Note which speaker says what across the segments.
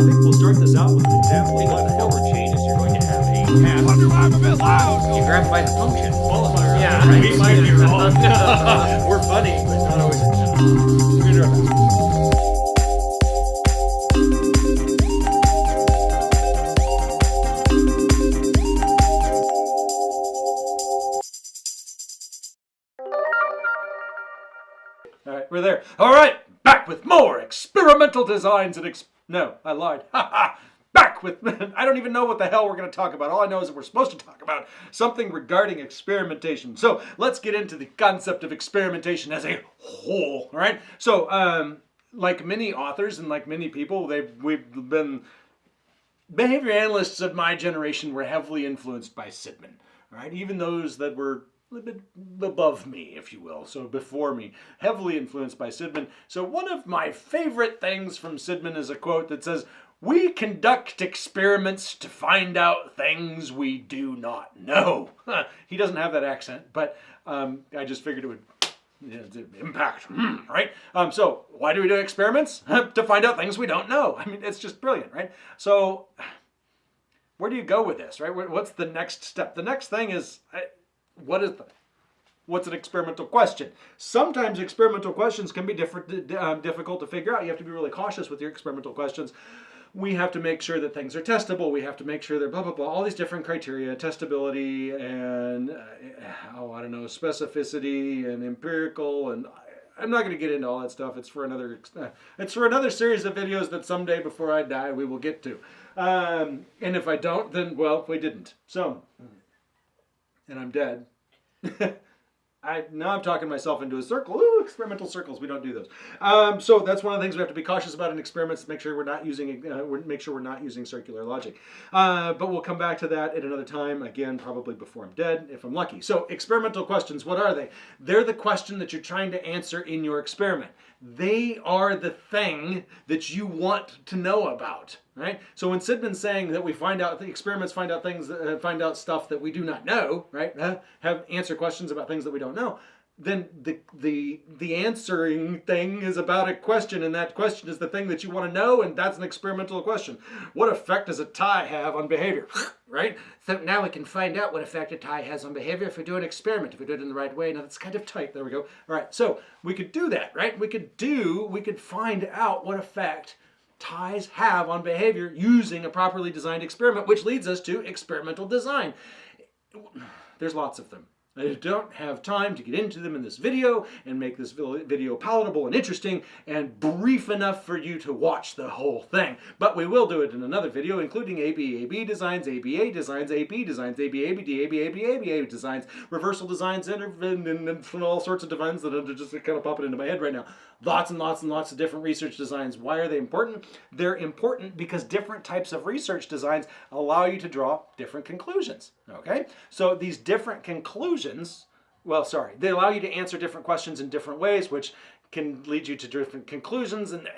Speaker 1: think we'll start this out with an example.
Speaker 2: Of the number changes, you're going to have a path.
Speaker 3: Wonder why I'm a bit loud.
Speaker 2: You grab by the function.
Speaker 1: Qualifier.
Speaker 2: Yeah, right.
Speaker 1: We might be wrong. We're funny, but not always. We're gonna do our best. All right, we're there. All right, back with more experimental designs and ex. No, I lied. Ha ha. Back with. I don't even know what the hell we're going to talk about. All I know is that we're supposed to talk about something regarding experimentation. So let's get into the concept of experimentation as a whole. All right. So, um, like many authors and like many people, they've we've been behavior analysts of my generation were heavily influenced by Sidman. All right, even those that were a little bit above me, if you will, so before me, heavily influenced by Sidman. So one of my favorite things from Sidman is a quote that says, "We conduct experiments to find out things we do not know." he doesn't have that accent, but um, I just figured it would impact, Hmm, right? Um, so why do we do experiments? to find out things we don't know. I mean, it's just brilliant, right? So where do you go with this, right? What's the next step? The next thing is, I- what is the, what's an experimental question? Sometimes experimental questions can be different, um, difficult to figure out. You have to be really cautious with your experimental questions. We have to make sure that things are testable. We have to make sure they're blah blah blah. All these different criteria, testability and uh, oh I don't know, specificity and empirical and. I'm not going to get into all that stuff. It's for another. Uh, it's for another series of videos that someday before I die we will get to. Um, and if I don't, then well, we didn't. So, and I'm dead. I now I'm talking myself into a circle. Ooh, experimental circles. We don't do those. Um, so that's one of the things we have to be cautious about in experiments. Make sure we're not using. Uh, make sure we're not using circular logic. Uh, but we'll come back to that at another time. Again, probably before I'm dead, if I'm lucky. So experimental questions. What are they? They're the question that you're trying to answer in your experiment. They are the thing that you want to know about. Right. So when Sidman's saying that we find out the experiments find out things, uh, find out stuff that we do not know, right? Uh, have answer questions about things that we don't know. Then the the the answering thing is about a question, and that question is the thing that you want to know, and that's an experimental question. What effect does a tie have on behavior? right. So now we can find out what effect a tie has on behavior if we do an experiment, if we do it in the right way. Now that's kind of tight. There we go. All right. So we could do that, right? We could do. We could find out what effect ties have on behavior using a properly designed experiment, which leads us to experimental design. There's lots of them. I don't have time to get into them in this video and make this video palatable and interesting and brief enough for you to watch the whole thing. But we will do it in another video, including ABAB designs, ABA designs, AB designs, ABABD, ABABABA designs, reversal designs, and, and, all sorts of designs that are just kind of popping into my head right now. Lots and lots and lots of different research designs. Why are they important? They're important because different types of research designs allow you to draw different conclusions. Okay? So these different conclusions, well, sorry, they allow you to answer different questions in different ways, which can lead you to different conclusions. And,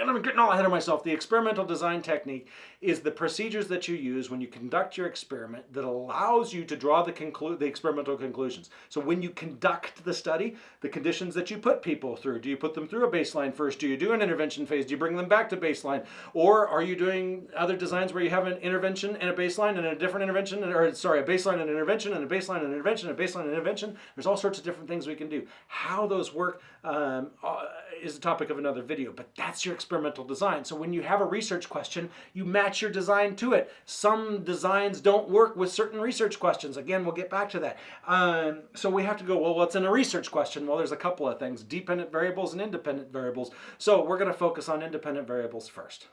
Speaker 1: and I'm getting all ahead of myself. The experimental design technique is the procedures that you use when you conduct your experiment that allows you to draw the conclu- the experimental conclusions. So when you conduct the study, the conditions that you put people through, do you put them through a baseline first? Do you do an intervention phase? Do you bring them back to baseline? Or are you doing other designs where you have an intervention and a baseline and a different intervention, or sorry, a baseline and an intervention and a baseline and an intervention, and a baseline and an intervention? There's all sorts of different things we can do. How those work um, uh, is the topic of another video, but that's your experimental design. So when you have a research question, you match your design to it. Some designs don't work with certain research questions. Again, we'll get back to that. Um, so we have to go, well, what's in a research question? Well, there's a couple of things, dependent variables and independent variables. So we're going to focus on independent variables first.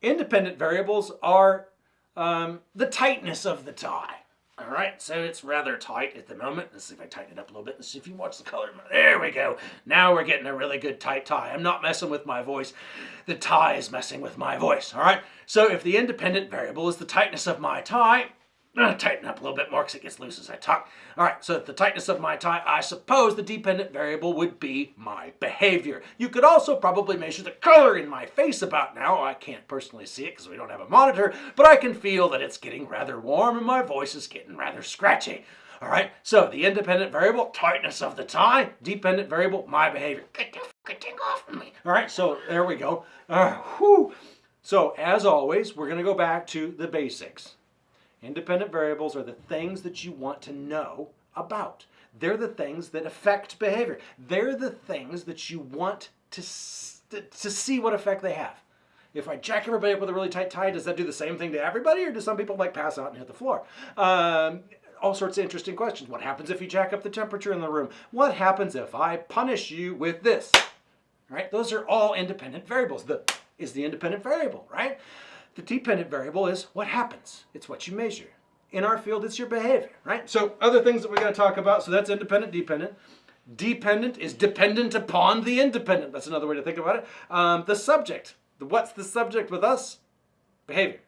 Speaker 1: Independent variables are um, the tightness of the tie. All right, so it's rather tight at the moment. Let's see if I tighten it up a little bit. Let's see if you watch the color. There we go. Now we're getting a really good tight tie. I'm not messing with my voice. The tie is messing with my voice. All right, so if the independent variable is the tightness of my tie, tighten up a little bit more because it gets loose as I talk. All right, so the tightness of my tie, I suppose the dependent variable would be my behavior. You could also probably measure the color in my face about now. I can't personally see it because we don't have a monitor, but I can feel that it's getting rather warm and my voice is getting rather scratchy. All right, so the independent variable, tightness of the tie, dependent variable, my behavior. Get the thing off of me. All right, so there we go. Uh, whew. So, as always, we're going to go back to the basics. Independent variables are the things that you want to know about. They're the things that affect behavior. They're the things that you want to, to see what effect they have. If I jack everybody up with a really tight tie, does that do the same thing to everybody, or do some people like pass out and hit the floor? Um, all sorts of interesting questions. What happens if you jack up the temperature in the room? What happens if I punish you with this? Right? Those are all independent variables. The is the independent variable, right? The dependent variable is what happens. It's what you measure. In our field, it's your behavior, right? So other things that we're going to talk about. So that's independent, dependent. Dependent is dependent upon the independent. That's another way to think about it. Um, the subject. What's the subject with us? Behavior.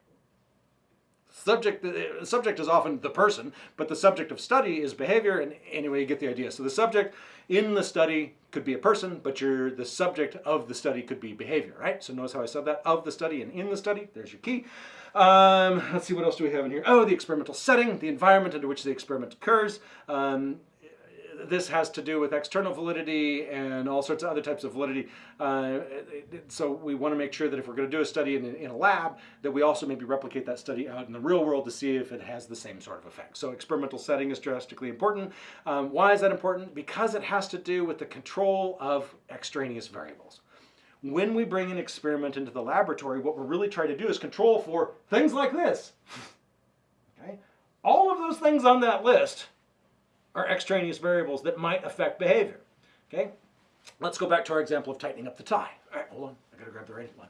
Speaker 1: Subject, the subject is often the person, but the subject of study is behavior. And anyway, you get the idea. So the subject in the study could be a person, but you're the subject of the study could be behavior, right? So notice how I said that of the study and in the study. There's your key. Um, let's see what else do we have in here. Oh, the experimental setting, the environment under which the experiment occurs. Um, this has to do with external validity and all sorts of other types of validity. Uh, so we want to make sure that if we're going to do a study in, in a lab, that we also maybe replicate that study out in the real world to see if it has the same sort of effect. So experimental setting is drastically important. Um, why is that important? Because it has to do with the control of extraneous variables. When we bring an experiment into the laboratory, what we're really trying to do is control for things like this. Okay? All of those things on that list are extraneous variables that might affect behavior. Okay? Let's go back to our example of tightening up the tie. All right, hold on. I gotta grab the right one.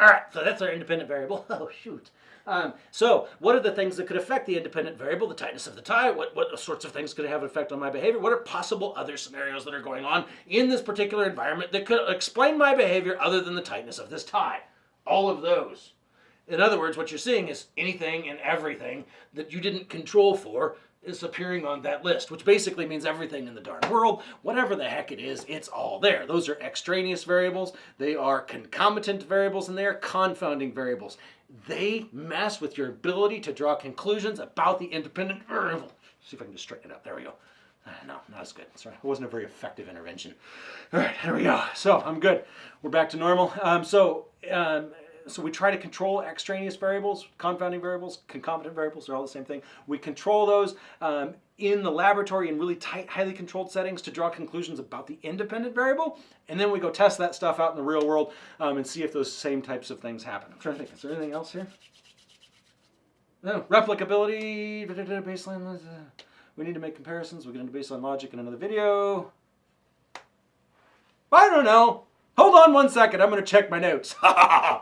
Speaker 1: All right, so that's our independent variable. Oh, shoot. Um, so, what are the things that could affect the independent variable, the tightness of the tie? What, what sorts of things could have an effect on my behavior? What are possible other scenarios that are going on in this particular environment that could explain my behavior other than the tightness of this tie? All of those. In other words, what you're seeing is anything and everything that you didn't control for is appearing on that list, which basically means everything in the darn world, whatever the heck it is, it's all there. Those are extraneous variables, they are concomitant variables, and they are confounding variables. They mess with your ability to draw conclusions about the independent variable. See if I can just straighten it up. There we go. Uh, No, not as good. Sorry, it wasn't a very effective intervention. All right, here we go. So I'm good. We're back to normal. Um, so, um, so we try to control extraneous variables, confounding variables, concomitant variables. They're all the same thing. We control those um, in the laboratory in really tight, highly controlled settings to draw conclusions about the independent variable, and then we go test that stuff out in the real world um, and see if those same types of things happen. I'm trying to think. Is there anything else here? No, replicability, baseline. We need to make comparisons. We'll get into baseline logic in another video. I don't know. Hold on one second. I'm going to check my notes.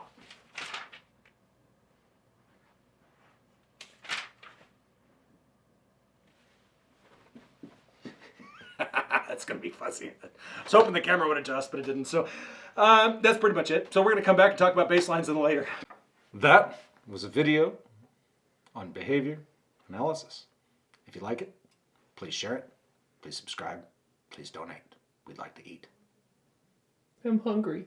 Speaker 1: that's going to be fuzzy. I was hoping the camera would adjust, but it didn't. So um, that's pretty much it. So we're going to come back and talk about baselines in the later. That was a video on behavior analysis. If you like it, please share it. Please subscribe. Please donate. We'd like to eat.
Speaker 3: I'm hungry.